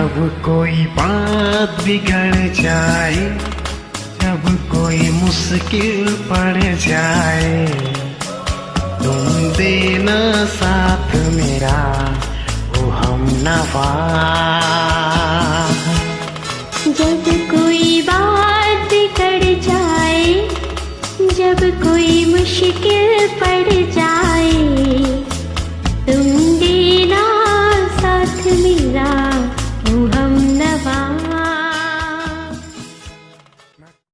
जब कोई बात बिगड़ जाए, जब कोई मुश्किल पड़ जाए, तुम देना साथ मेरा, वो हम नवा जब कोई बात बिगड़ जाए, जब कोई मुश्किल पड़